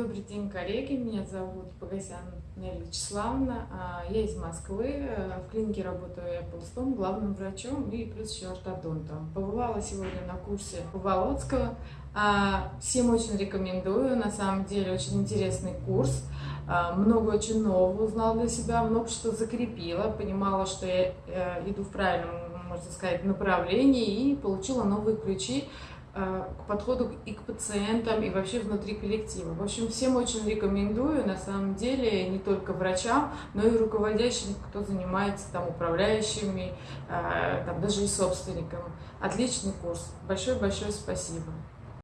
Добрый день, коллеги. Меня зовут Погосян Нелли Вячеславовна. А, Я из Москвы. В клинике работаю я полстом, главным врачом и плюс еще ортодонтом. Побывала сегодня на курсе у Володского. А, Всем очень рекомендую. На самом деле очень интересный курс. А, Много очень нового узнала для себя, много что закрепила. Понимала, что я э, иду в правильном, можно сказать, направлении и получила новые ключи Э, к подходу и к пациентам, и вообще внутри коллектива. В общем, всем очень рекомендую, на самом деле, не только врачам, но и руководящим, кто занимается там управляющими, э, там даже и собственником. Отличный курс. Большое-большое спасибо.